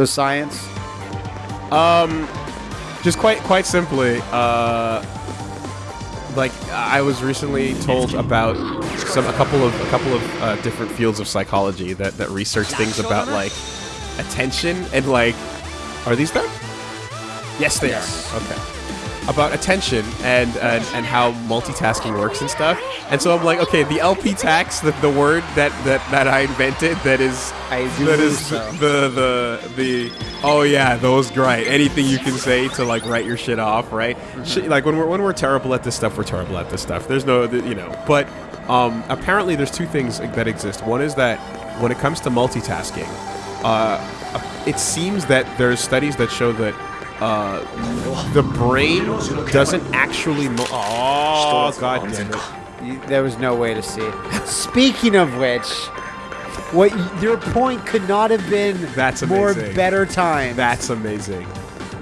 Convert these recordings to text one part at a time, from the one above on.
So science. Um, just quite quite simply, uh, like I was recently told about some a couple of a couple of uh, different fields of psychology that that research things about like attention and like are these them? Yes, they Yes. are. Okay. About attention and, and and how multitasking works and stuff. And so I'm like, okay, the LP tax, the, the word that, that, that I invented that is I that is so. the the the oh yeah those great anything you can say to like write your shit off right Mm-hmm. Like when we're when we're terrible at this stuff we're terrible at this stuff there's no you know but um apparently there's two things that exist one is that when it comes to multitasking uh it seems that there's studies that show that uh, the brain doesn't actually. Mo- oh god! There was no way to see. Speaking of which, what your point could not have been That's more amazing. better time. That's amazing.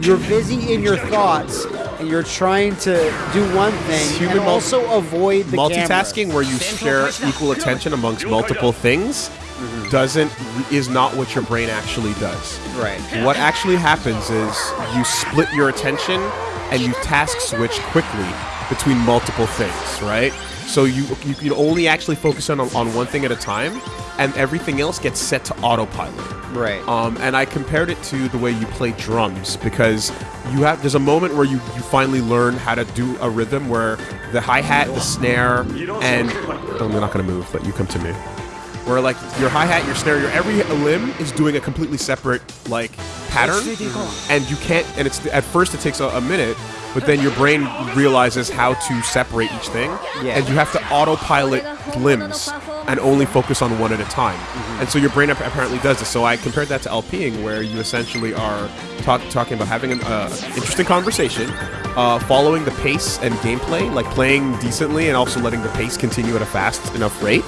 you're busy in your thoughts and you're trying to do one thing Human and also avoid the multitasking where you share equal attention amongst multiple things doesn't is not what your brain actually does. Right. What actually happens is you split your attention and you task switch quickly between multiple things, right? So you you can only actually focus on on one thing at a time, and everything else gets set to autopilot. Right. Um, and I compared it to the way you play drums because you have there's a moment where you, you finally learn how to do a rhythm where the hi hat, the snare, and I'm not gonna move, but you come to me. Where like your hi hat, your snare, your every limb is doing a completely separate like pattern, and you can't. And it's at first it takes a, a minute, but then your brain realizes how to separate each thing, Yeah. and you have to autopilot limbs and only focus on one at a time. And so your brain apparently does this. So I compared that to LPing, where you essentially are talk, talking about having an uh, interesting conversation, uh, following the pace and gameplay, like playing decently, and also letting the pace continue at a fast enough rate.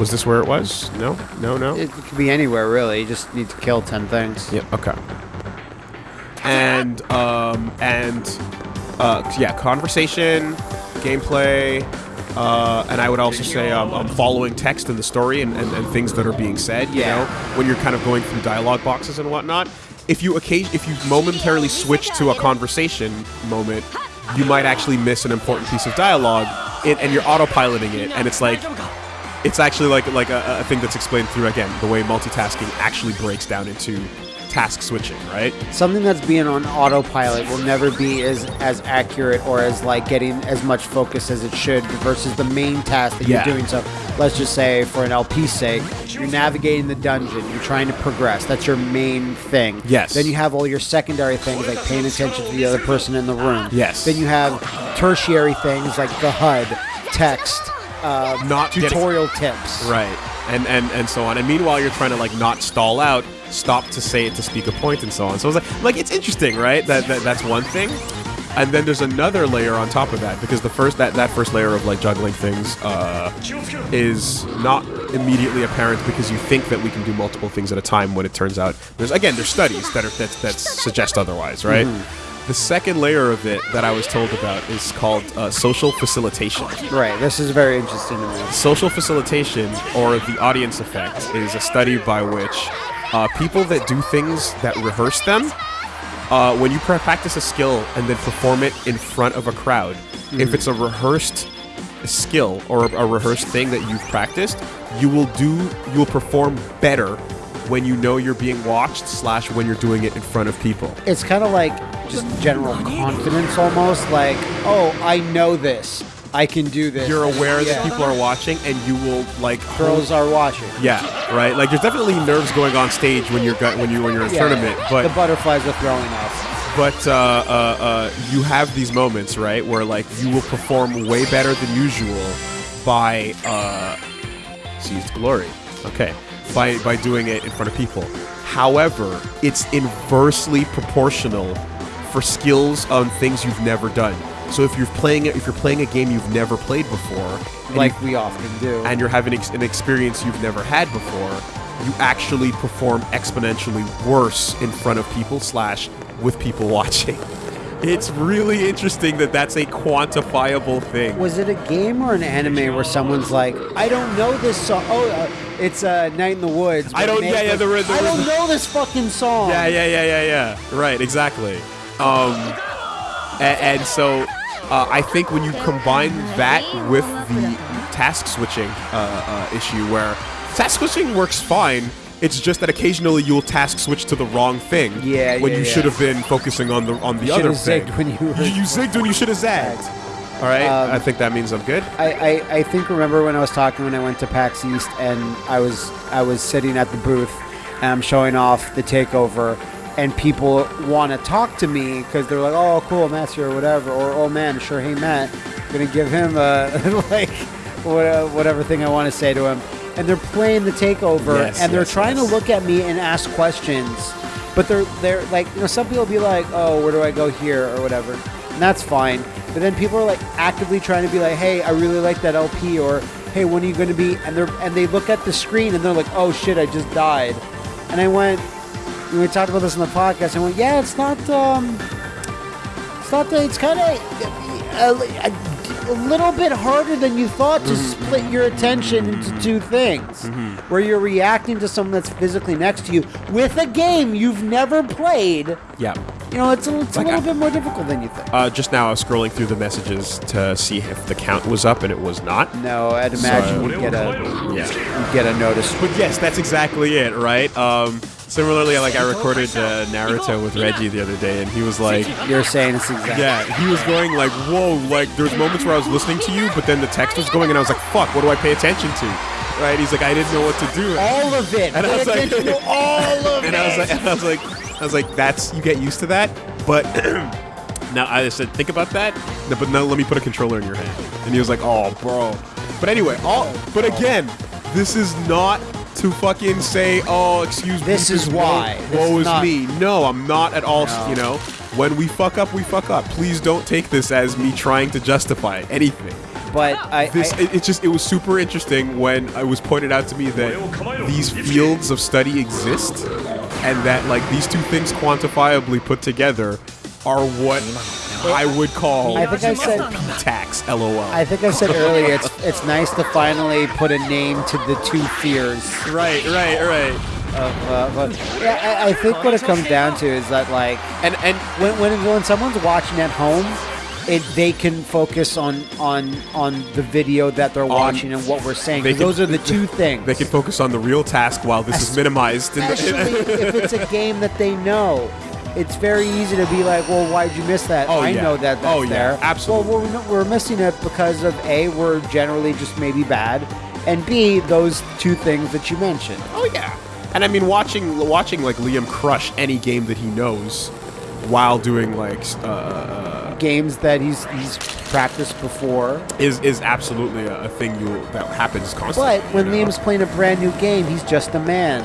Was this where it was? No, no, no. It could be anywhere really. You just need to kill ten things. Yeah. Okay. And um and uh yeah, conversation, gameplay, uh, and I would also say um, um, following text in the story and, and, and things that are being said. You Yeah. know, when you're kind of going through dialogue boxes and whatnot. If you occasion, if you momentarily switch to a conversation moment, you might actually miss an important piece of dialogue, and, and you're autopiloting it, and it's like it's actually like like a, a thing that's explained through again the way multitasking actually breaks down into task switching, right? Something that's being on autopilot will never be as as accurate or as like getting as much focus as it should versus the main task that Yeah. you're doing. So let's just say for an LP's sake, you're navigating the dungeon, you're trying to progress. That's your main thing. Yes. Then you have all your secondary things like paying attention to the other person in the room. Yes. Then you have tertiary things like the HUD, text, uh, Not getting- tutorial tips. Right. And, and and so on. And meanwhile, you're trying to like not stall out, stop to say it to speak a point, and so on. So it's like like it's interesting, right? That, that that's one thing. And then there's another layer on top of that because the first that that first layer of like juggling things uh, is not immediately apparent because you think that we can do multiple things at a time when it turns out there's again there's studies that are that that suggest otherwise, right? The second layer of it that I was told about is called uh, social facilitation. Right. This is very interesting to me. Social facilitation, or the audience effect, is a study by which uh, people that do things that rehearse them, uh, when you practice a skill and then perform it in front of a crowd, if it's a rehearsed skill or a rehearsed thing that you've practiced, you will do, you will perform better when you know you're being watched slash when you're doing it in front of people. it's kind of like just general confidence almost like oh i know this i can do this You're aware Yeah. that people are watching, and you will like girls are watching Yeah, right. Like there's definitely nerves going on stage when you're when you when you're in Yeah, tournament, but the butterflies are throwing up but uh, uh, uh, you have these moments, right, where like you will perform way better than usual by uh, seized glory. Okay, by by doing it in front of people. However, it's inversely proportional for skills on things you've never done. So if you're playing if you're playing a game you've never played before, like you- we often do. and you're having ex- an experience you've never had before, you actually perform exponentially worse in front of people slash with people watching. It's really interesting that that's a quantifiable thing. was it a game or an anime where someone's like, I don't know this song. Oh, uh, it's uh, Night in the Woods. I don't- yeah, yeah, there was- I don't know this fucking song. Yeah, yeah, yeah, yeah, yeah. Right, exactly. Um, and, and so uh, I think when you combine that with the task switching uh, uh, issue, where task switching works fine, it's just that occasionally you'll task switch to the wrong thing. Yeah, When yeah, you yeah. should have been focusing on the on the You other thing. zigged when you you, you zigged when you should have zagged. All right, Um, I think that means I'm good. I, I, I think remember when I was talking when I went to PAX East and I was I was sitting at the booth and I'm showing off the takeover and people want to talk to me because they're like oh cool Matt's here or whatever or oh man sure hey Matt I'm gonna give him a like whatever thing I want to say to him and they're playing the takeover Yes, and they're yes, trying yes. to look at me and ask questions but they're they're like you know some people be like oh where do I go here or whatever and that's fine but then people are like actively trying to be like hey I really like that LP or hey when are you going to be? And they're and they look at the screen and they're like oh shit I just died. And I went we talked about this in the podcast I went yeah it's not um it's not that it's kind of a, a, uh, uh, a little bit harder than you thought to mm-hmm. split your attention into two things mm-hmm. where you're reacting to someone that's physically next to you with a game you've never played Yeah. You know it's a, it's Like a little I- bit more difficult than you think Uh, just now, I was scrolling through the messages to see if the count was up, and it was not. no I'd imagine So- you'd get a Yeah. you'd get a notice But yes, that's exactly it, right? Um, similarly, like I recorded uh, Naruto with Reggie the other day, and he was like, you're saying it's exactly yeah, he was going like, whoa, like there's moments where I was listening to you, but then the text was going, and I was like, fuck, what do I pay attention to? Right? He's like, I didn't know what to do. all of it And I was like- all of and it I was like, and I was like, I was like, that's you get used to that, but. Now I said, think about that, no, but now let me put a controller in your hand. And he was like, oh, bro. But anyway, all, but again, this is not to fucking say, oh, excuse me. This is why. This Woe is is me. No, I'm not at all. No. You know, when we fuck up, we fuck up. Please don't take this as me trying to justify anything. but I, This I it, it just it was super interesting when it was pointed out to me that these fields of study exist, and that like these two things quantifiably put together are what I would call I think I said- tax. LOL. I think I said earlier it's it's nice to finally put a name to the two fears right, right, right. of uh, but yeah I, I think what it comes down to is that like And and when when when someone's watching at home it they can focus on on on the video that they're watching and what we're saying can- those are the two things they can focus on the real task while this is minimized. in the- especially if it's a game that they know it's very easy to be like, well, why'd you miss that? Oh, I yeah. know that that's Oh, yeah. there. Absolutely. Well, we're, we're missing it because of A, we're generally just maybe bad, and B, those two things that you mentioned. Oh yeah. And I mean, watching watching like Liam crush any game that he knows, while doing like uh, Games that he's he's practiced before. is is absolutely a, a thing you that happens constantly. But when you know? Liam's playing a brand new game, he's just a man.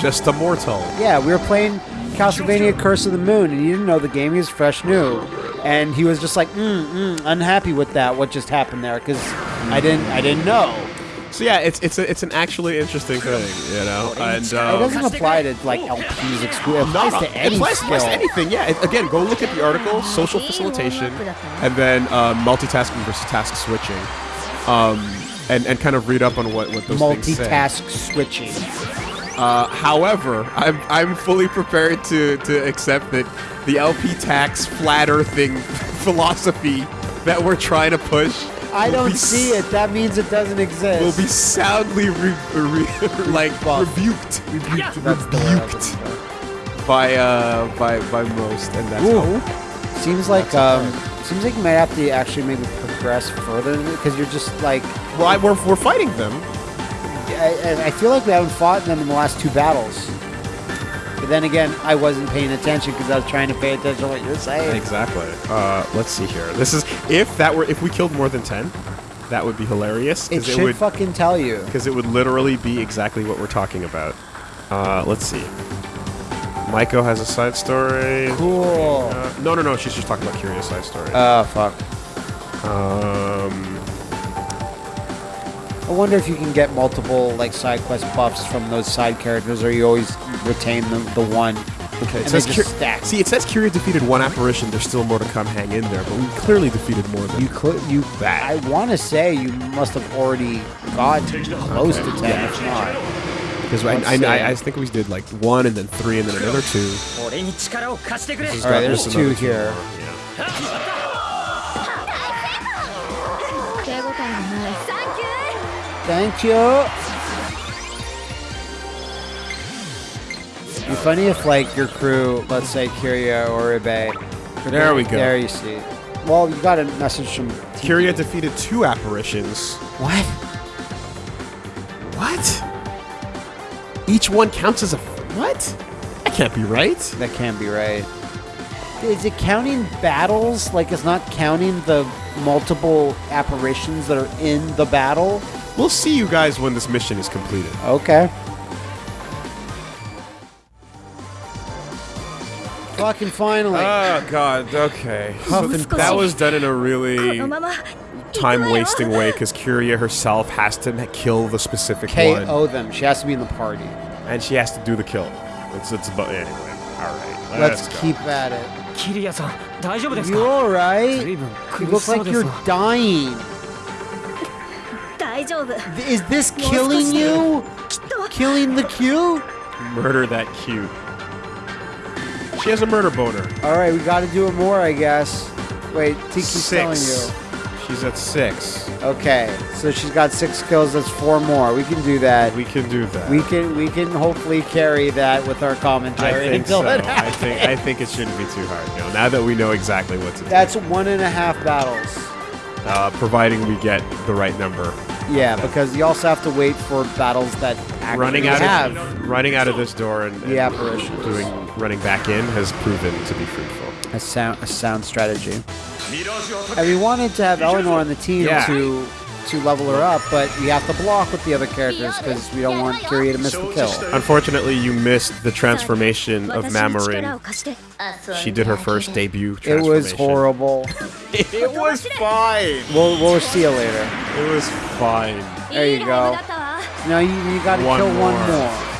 just a mortal. Yeah, we were playing Castlevania Curse of the Moon, and he didn't know the game. He was fresh new, and he was just like, mm, mm, unhappy with that. What just happened there? Because I didn't, I didn't know. So yeah, it's it's a, it's an actually interesting thing, you know. And it um, doesn't apply to like LPs exclusive. It no, applies no, to any it applies, applies to anything. Yeah. It- again, go look at the article, social facilitation, and then uh, multitasking versus task switching, um, and and kind of read up on what what those things say. Multitask switching. Uh, however, I'm I'm fully prepared to to accept that the LP tax flat earthing philosophy that we're trying to push. I will don't see it. That means it doesn't exist. We'll be soundly re- re- like Rebuffed. rebuked, rebuked, That's the word I was rebuked by uh by by most, and that's how- Seems like um, seems like you might have to actually maybe progress further because you're just like Well, I, we're we're fighting them. I, I- I feel like we haven't fought them in the last two battles. But then again, I wasn't paying attention because I was trying to pay attention to what you're saying. Exactly. Uh, let's see here. This is if that were if we killed more than ten, that would be hilarious. It should would fucking tell you. because it would literally be exactly what we're talking about. Uh, let's see. Maiko has a side story. Cool. Uh, no, no, no. She's just talking about Curious side story. Oh fuck. um, I wonder if you can get multiple like side quest buffs from those side characters, or you always retain the, the one. Okay, it says See, it says Kiria defeated one apparition. There's still more to come. Hang in there, but we clearly defeated more than you could. You, I want to say you must have already got close okay. to ten, yeah. if not. Because I, I, I, think we did like one and then three and then another two. All right, there's two here. Yeah. Thank you. Be funny if like your crew, let's say Kiria or Ibe. There we go. There you see. Well, you got a message from Tiki. Kiria defeated two apparitions. What? What? Each one counts as a what? That can't be right. That can't be right. Is it counting battles? Like it's not counting the multiple apparitions that are in the battle? We'll see you guys when this mission is completed. Okay. Fucking finally. Oh, God. Okay. that was done in a really uh, uh, time-wasting way, because Kiria herself has to kill the specific KO one. KO them. She has to be in the party. And she has to do the kill. It's, it's about... Anyway. All right. Let's, let's keep at it. Kiria-san, You alright? You look like you're dying. Is this killing you? Killing the Q? Murder that Q. She has a murder boner. All right, we got to do it more, I guess. Wait, Tiki's six. telling you. She's at six. Okay, so she's got six kills. That's four more. We can do that. We can do that. We can we can hopefully carry that with our commentary. I think so. I think I think it shouldn't be too hard. No, now that we know exactly what to do. That's one and a half battles. Uh, providing we get the right number yeah, because you also have to wait for battles that actually running out have. of running out of this door and, and the apparition doing running back in has proven to be fruitful. A sound a sound strategy. And we wanted to have Eleanor on the team yeah. to to level her up, but we have to block with the other characters because we don't want Kiri to miss the kill. Unfortunately, you missed the transformation of Mamorin. She did her first debut It was horrible. it was fine. We'll, we'll see you later. It was Fine. There you go. Now you, you got to kill more. one more.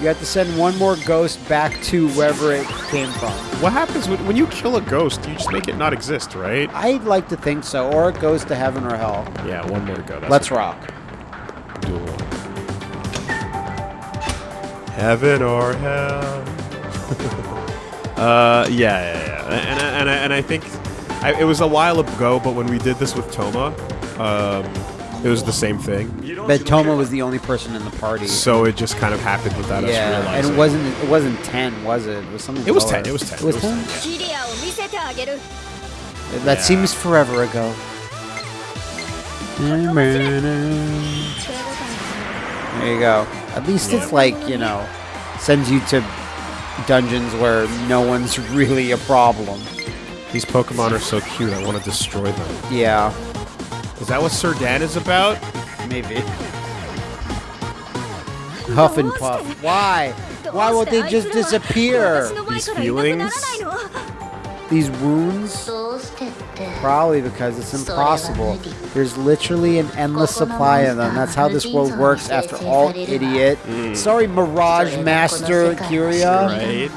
You have to send one more ghost back to wherever it came from. What happens when, when you kill a ghost? You just make it not exist, right? I'd like to think so, or it goes to heaven or hell. Yeah, one more to go. Let's rock. Duel. Heaven or hell. uh, yeah, yeah, yeah. And, and, and, I, and I think I, it was a while ago, but when we did this with Toma, um, it was the same thing. But Toma was the only person in the party. So it just kind of happened without us yeah, realizing. and it wasn't it wasn't ten, was it? It was something. It was lower. ten. It was ten. It was, it was 10? 10, yeah. That Yeah. seems forever ago. There you go. At least it's like you know, sends you to dungeons where no one's really a problem. These Pokemon are so cute, I want to destroy them. Yeah. Is that what Serdan is about? Maybe. Huff and Puff. Why? Why won't they just disappear? These feelings? These wounds? Probably because it's impossible. There's literally an endless supply of them. That's how this world works after all, idiot. Mm. Sorry, Mirage Master Kiria. Right.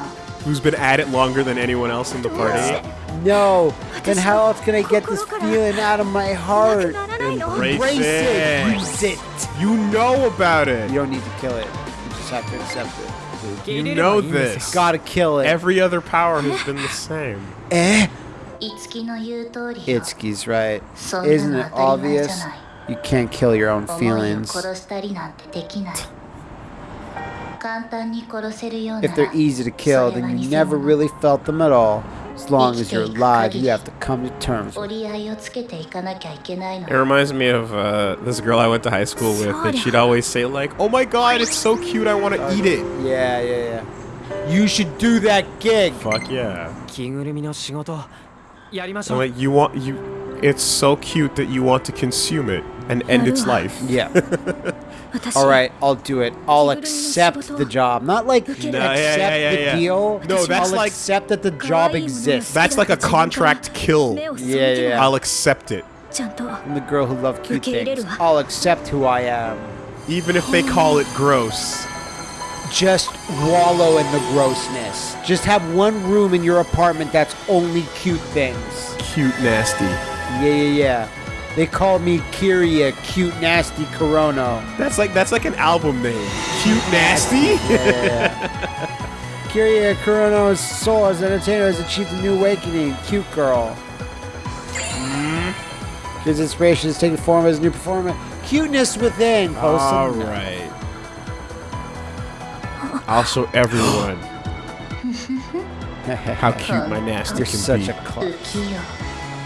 Who's been at it longer than anyone else in the party. No. Then how else can I get this feeling out of my heart? Embrace, Embrace it. it. Use it. You know about it. You don't need to kill it. You just have to accept it. You know this. Gotta kill it. Every other power has been the same. Eh? Itsuki's right. Isn't it obvious? You can't kill your own feelings. If they're easy to kill, then you never really felt them at all. As long as you're alive, you have to come to terms. It reminds me of uh, this girl I went to high school with, and she'd always say like, "Oh my God, it's so cute, I want to eat it." Yeah, yeah, yeah. You should do that gig. Fuck yeah. So, like, you want you, it's so cute that you want to consume it and end its life. Yeah. All right, I'll do it. I'll accept the job. Not like no, accept yeah, yeah, yeah, the deal. No, that's I'll like accept that the job exists. That's like a contract kill. Yeah, yeah. I'll accept it. I'm the girl who loves cute things. I'll accept who I am. Even if they call it gross. Just wallow in the grossness. Just have one room in your apartment that's only cute things. Cute nasty. Yeah, yeah, yeah. They call me Kiria, cute nasty Kurono. That's like that's like an album name. Cute nasty? Kiria Kurono's soul as an entertainer has achieved a new awakening. Cute girl. Mm-hmm. His inspiration is taking form as a new performer. Cuteness within. Post All some- right. I'll show everyone how cute my nasty You're can such be. a clown.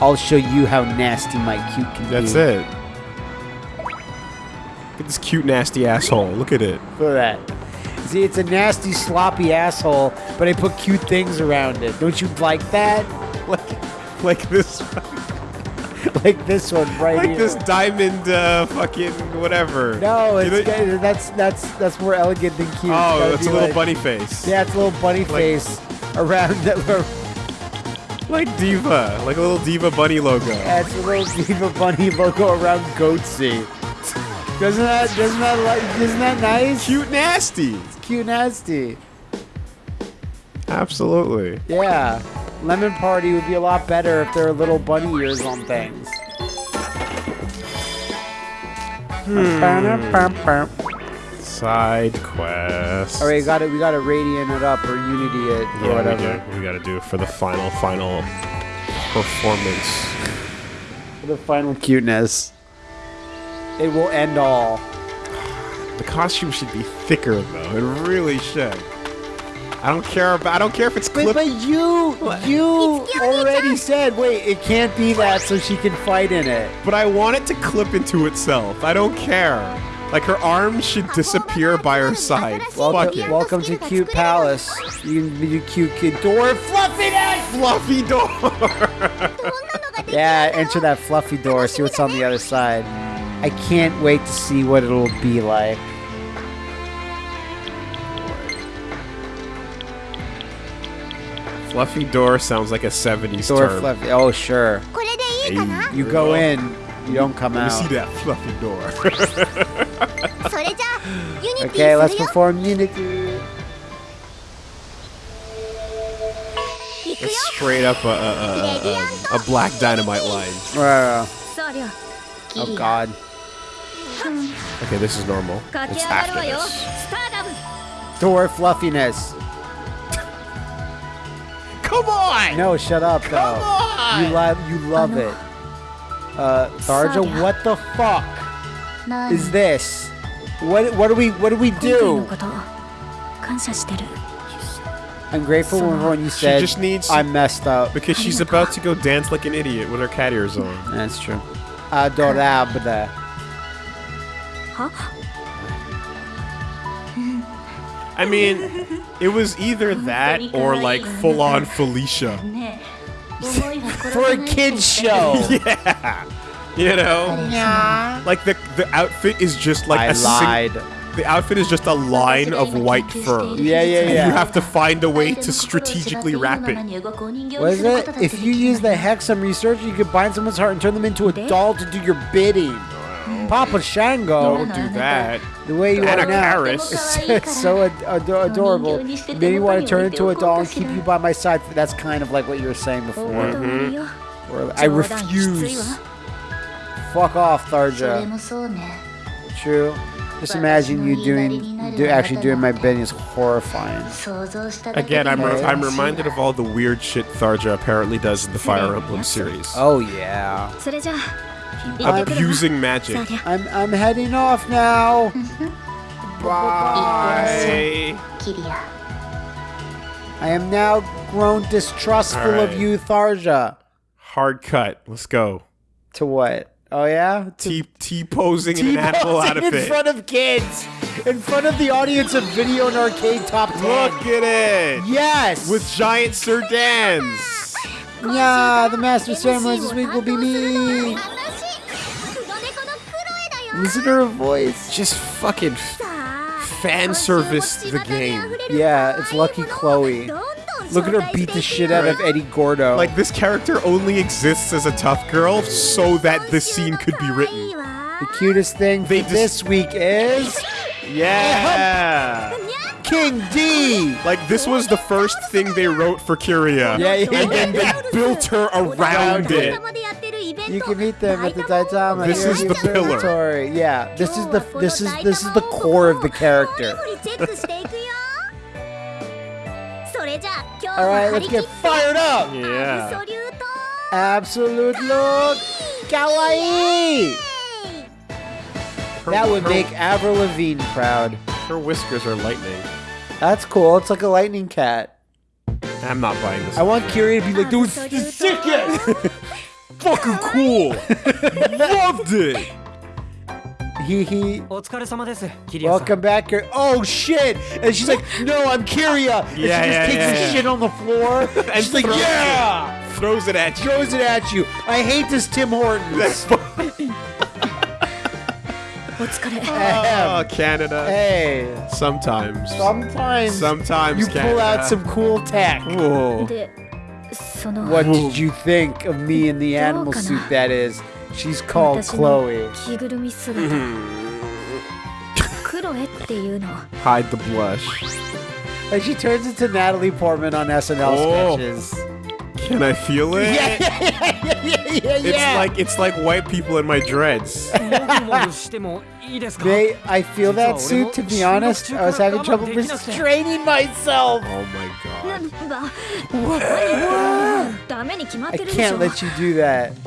I'll show you how nasty my cute can That's be. That's it. Look at this cute nasty asshole. Look at it. Look at that. See, it's a nasty, sloppy asshole, but I put cute things around it. Don't you like that? Like like this Like this one right here. like here. this diamond uh fucking whatever. No, You it's know- that's that's that's more elegant than cute. Oh, it's a little like- bunny face. Yeah, it's a little bunny face around that. Like diva, like a little diva bunny logo. Yeah, it's a little Diva Bunny logo around Goatse. Doesn't that doesn't that like isn't that nice? Cute nasty. Cute nasty. Absolutely. Yeah. Lemon Party would be a lot better if there were little bunny ears on things. Hmm. Side quest. All right, we got it. We got to radiant it up or unity it or Yeah, whatever. we, we gotta do it for the final, final performance. For the final cuteness. It will end all. The costume should be thicker though. It really should. I don't care about. I don't care if it's But, clip. but you, you already said, wait, it can't be that so she can fight in it. But I want it to clip into itself. I don't care. Like her arms should disappear by her side. Fuck Welcome, it. welcome to Cute Palace. You, you cute kid door. Fluffy door. Yeah, enter that fluffy door. See what's on the other side. I can't wait to see what it'll be like. Fluffy door sounds like a 70s Door term. fluffy. Oh sure. You go in. You don't come Let out. see that fluffy door. okay, let's perform Unity. It's straight up a, a, a, a black dynamite line. Uh, oh god. Okay, this is normal. It's after this. Door fluffiness. Come on! No, shut up Come though. On! You love you love it. Uh, Tharja, what the fuck is this? What what do we what do we do? I'm grateful for when you said she just needs I messed up because she's about to go dance like an idiot with her cat ears on. That's true. Adorable. Huh? I mean, it was either that or like full on Felicia. for a kids show. yeah, you know, yeah. Like the the outfit is just like I a lied. the outfit is just a line of white fur. Yeah, yeah, yeah. And you have to find a way to strategically wrap it. Was it? If you use the hexam research, you could bind someone's heart and turn them into a doll to do your bidding. Papa Shango. Don't do that. The way you are now—it's so ad ad adorable. Maybe you want to turn into a doll and keep you by my side. That's kind of like what you were saying before. Mm -hmm. I refuse. Fuck off, Tharja. True. Just imagine you doing, do, actually doing my bidding is horrifying. Again, I'm, re I'm reminded of all the weird shit Tharja apparently does in the Fire Emblem series. Oh yeah abusing magic. I'm, I'm heading off now. Bye. I am now grown distrustful right. of you, Tharja. Hard cut. Let's go. To what? Oh yeah, T T posing in an animal outfit in front of kids, in front of the audience of Video and Arcade Top Ten. Look at it. Yes. With giant surdans. Yeah, the master Samurai this week will be me. Listen to her voice. Just fucking fan service the game. Yeah, it's Lucky Chloe. Look at her beat the shit out of Eddie Gordo. Like, this character only exists as a tough girl so that this scene could be written. The cutest thing they this week is. Yeah! King D! Like, this was the first thing they wrote for Kiria. Yeah, yeah. And then they built her around it. You can meet them at the Daitama. This is the pillar. observatory. Yeah, this is the this is this is the core of the character. All right, let's get fired up. Yeah. Absolute look, kawaii. Her- That would her- make Avril Lavigne proud. her whiskers are lightning. That's cool. It's like a lightning cat. I'm not buying this. I want Kyrie to be like, dude, it's the sickest fucking cool! Loved it! Hehe. Welcome back here. Oh shit! And she's like, no, I'm Kiria! And yeah, she just yeah, takes yeah, yeah. shit on the floor. and she's like, yeah! It. Throws it at you. Throws it at you. I hate this Tim Hortons. That's What's gonna happen? Oh, Canada. Hey. Sometimes. Sometimes. Sometimes. You Canada. pull out some cool tack. What did you think of me in the animal suit, that is? She's called Chloe. Hide the blush. And she turns into Natalie Portman on SNL oh. sketches. Can I feel it? Yeah, yeah, yeah, yeah, It's yeah. like it's like white people in my dreads. they, I feel that suit. To be honest, I was having trouble restraining myself. Oh my god! I can't let you do that.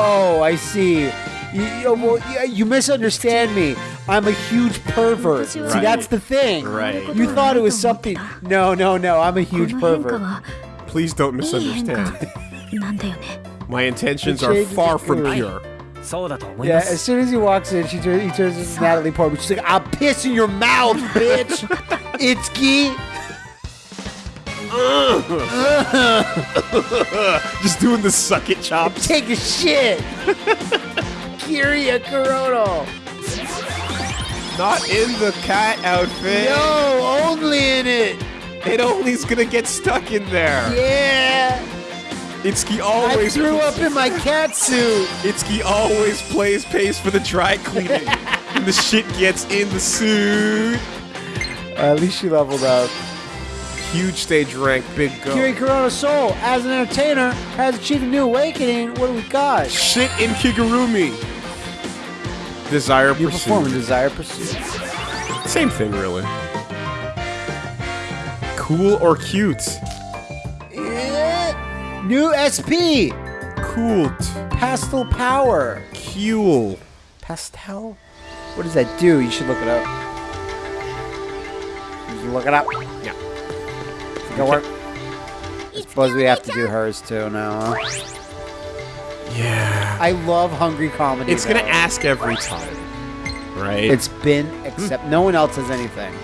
Oh, I see. You, you, well, you, you misunderstand me. I'm a huge pervert. See, Right. that's the thing. Right. You thought it was something. No, no, no. I'm a こ huge の変化 pervert. は Please don't いい変化 misunderstand. なんだよね My intentions The are changes far are from good. pure. そうだと思い Yeah, ま as す soon as he walks in, she turns, he turns into Natalie Portman. She's like, I'll piss in your mouth, bitch. Itsuki. Just doing the suck it chops. Take a shit. Kiria Kurono. Not in the cat outfit. No, only in it. It only's gonna get stuck in there. Yeah. Itsuki I always threw up in my cat suit. Itsuki always plays pays for the dry cleaning. and the shit gets in the suit. Uh, at least she leveled up. Huge stage rank, big go. Kiri Kurono Soul, as an entertainer, has achieved a new awakening. What do we got? Shit in Kigurumi. Desire You pursuit. perform Desire Pursuit. Same thing, really. Cool or cute? Yeah. New SP. Cool. Pastel Power. Cool. Pastel? What does that do? You should look it up. You should look it up. Yeah. Think it'll work? I suppose we have to do hers too now. Huh? Yeah. I love hungry comedy. It's going to ask every time, right? It's been, hmm. except no one else has anything.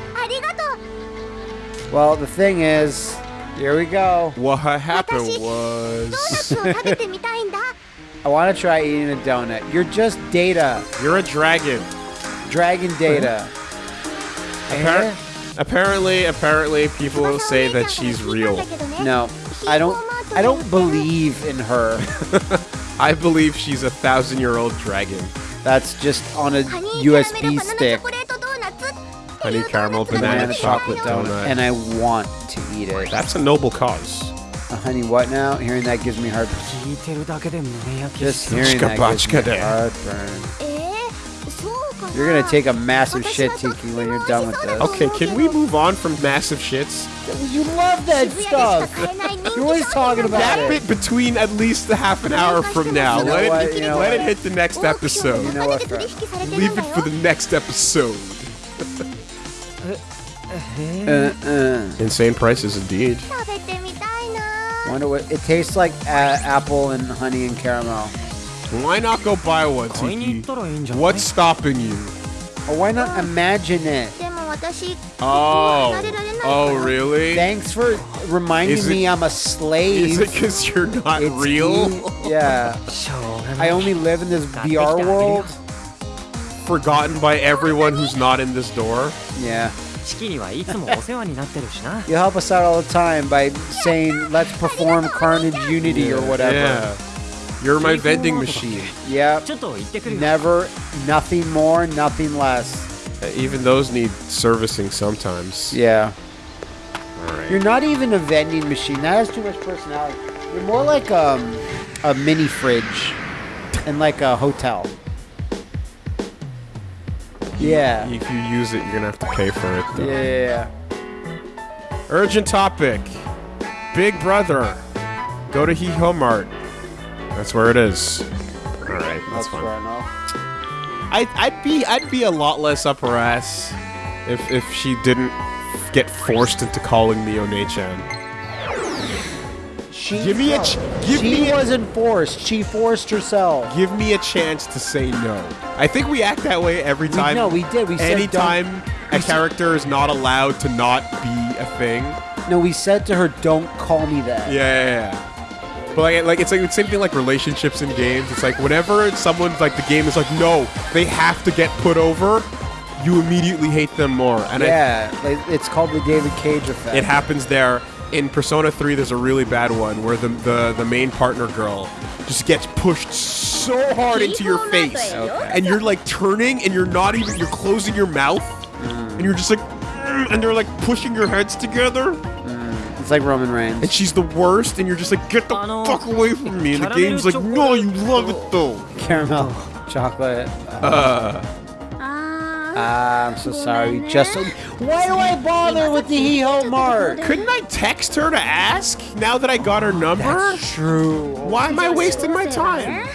Well, the thing is, here we go. What happened was. I want to try eating a donut. You're just data. You're a dragon. Dragon data. Appar- eh? apparently, apparently, people say that she's real. No, I don't. I don't believe in her. I believe she's a thousand year old dragon. That's just on a USB stick. Honey caramel banana, chocolate donut. And I want to eat it. That's a noble cause. A honey, what now? Hearing that gives me heartburn. Just hearing that gives me heartburn. You're gonna take a massive shit, Tiki, when you're done with this. Okay, can we move on from massive shits? You love that stuff. you're always talking about that it. bit between at least a half an hour from now. You know let what, it, you know let it hit the next episode. You know what, Leave it for the next episode. uh, uh. Insane prices indeed. Wonder what it tastes like. Uh, apple and honey and caramel. Why not go buy one, Tiki? What's stopping you? Oh, why not imagine it? Oh. Oh, oh really? Thanks for reminding it, me I'm a slave. Is it because you're not it's real? Yeah. yeah. I only live in this VR world. Forgotten by everyone who's not in this door. Yeah. you help us out all the time by saying, let's perform Carnage Unity or whatever. Yeah. You're my vending machine. Yeah. Never, nothing more, nothing less. Uh, even those need servicing sometimes. Yeah. Right. You're not even a vending machine. That has too much personality. You're more like um, a mini fridge and like a hotel. Yeah. If you use it, you're gonna have to pay for it. Though. Yeah. Urgent topic. Big Brother. Go to Hee Mart. That's where it is. All right, that's That's fine. fair enough. I, I'd be I'd be a lot less up her ass if if she didn't get forced into calling me One-chan. She, Give me a ch- give she me a- wasn't forced. She forced herself. Give me a chance to say no. I think we act that way every We- time. no, we did. We said don't- anytime a character is not allowed to not be a thing. No, we said to her, "Don't call me that." Yeah, yeah, yeah. But like, like it's like the same thing like relationships in games. It's like whenever someone's like the game is like no, they have to get put over. You immediately hate them more, and Yeah, like, it's called the David Cage effect. it happens there. In Persona 3, there's a really bad one where the, the, the main partner girl just gets pushed so hard into your face. Okay. And you're like turning and you're not even, you're closing your mouth. And you're just like, "Mm," and they're like pushing your heads together. It's like Roman Reigns. And she's the worst. And you're just like, get the I fuck away from me. And the Caramel game's like, no, you love it though. Caramel chocolate. Uh, Ah, I'm so sorry. Just why do I bother with the Hee Ho Mart? couldn't I text her to ask now that I got her number? True. Why am I wasting my time?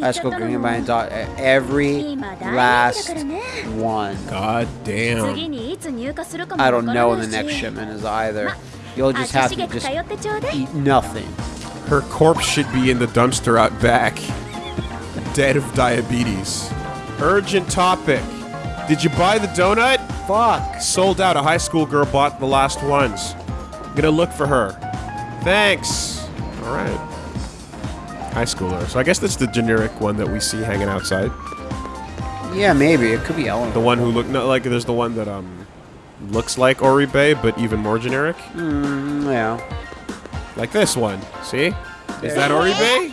Esco Greenbind dot every last one. God damn. I don't know when the next shipment is either. You'll just have to just eat nothing. Her corpse should be in the dumpster out back. Dead of diabetes. Urgent topic. Did you buy the donut? Fuck. Sold out. A high school girl bought the last ones. I'm gonna look for her. Thanks. All right. High schooler. So I guess that's the generic one that we see hanging outside. Yeah, maybe it could be Ellen. The one who look no, like there's the one that um looks like Oribe but even more generic. Mm, yeah. Like this one. See? Is that Oribe?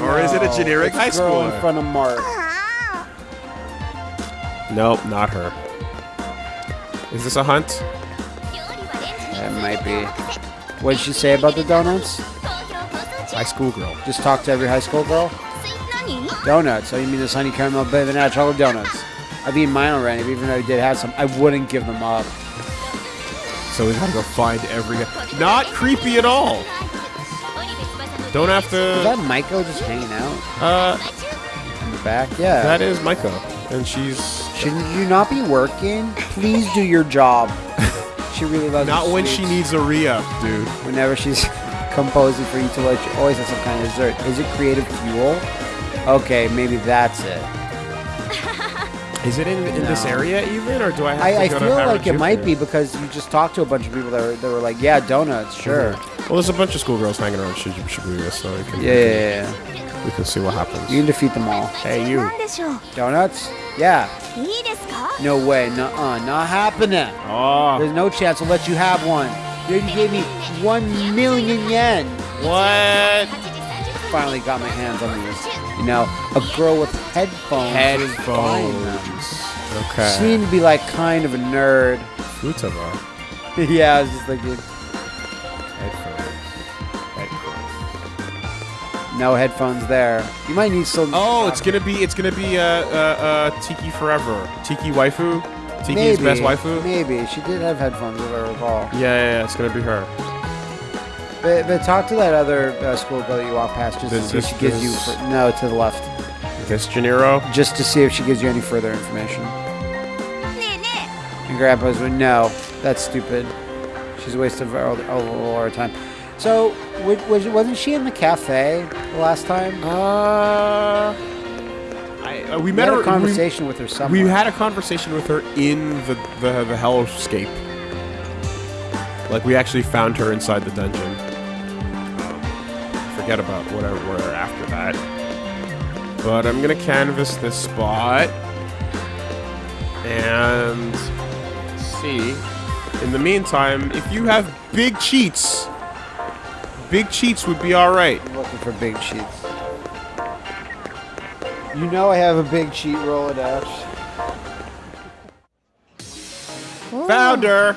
Or is it a generic high girl in front of Mark. Nope, not her. Is this a hunt? That might be. What did she say about the donuts? High school girl. Just talk to every high school girl. Donuts. So you mean this honey caramel banana chocolate donuts? I've eaten mine already. Even though I did have some, I wouldn't give them up. So we gotta go find every. Not creepy at all. Don't have Is to. that Maiko just hanging out Uh, in the back? Yeah. that is Maiko, and she's Shouldn't you not be working? Please do your job. she really loves not when she needs a re-up, dude. Whenever she's composing for you to let you always have some kind of dessert. Is it creative fuel? Okay, maybe that's it. Is it in, in no. this area even, or do I have I, to I go feel like it might be because you just talked to a bunch of people that were, that were like, yeah, donuts, mm-hmm. sure. Mm -hmm. Well, there's a bunch of schoolgirls hanging around Should Shibuya, so we can, yeah, we can, yeah, yeah. we can see what happens. You can defeat them all. Hey, you. Donuts? Yeah. No way. Nuh-uh. Not happening. Oh. There's no chance we'll let you have one. You gave me one million yen. what? Finally got my hands on these. You know, a girl with headphones. Headphones. Okay. Seemed to be like kind of a nerd. Futaba. yeah, I was just thinking, Headphones. Headphones. no headphones there. You might need some. Oh, it's gonna be it's gonna be uh, uh, uh, Tiki Forever. Tiki waifu. Tiki's maybe, best waifu? Maybe. She did have headphones, if I recall. Yeah, yeah, yeah. It's going to be her. But, but talk to that other uh, schoolgirl that you walk past just this, to see if she gives you... For, no, to the left. This Janeiro? Just to see if she gives you any further information. And Grandpa's like, no, that's stupid. She's a waste of all, our time. So, was, wasn't she in the cafe the last time? Uh uh, we We met had her. a conversation with her somewhere. we had a conversation with her in the the the hellscape. Like we actually found her inside the dungeon. Forget about whatever where after that. But I'm gonna canvas this spot and see. In the meantime, if you have big cheats, big cheats would be all right. I'm looking for big sheets. You know I have a big cheat Rolodex. Oh. Founder!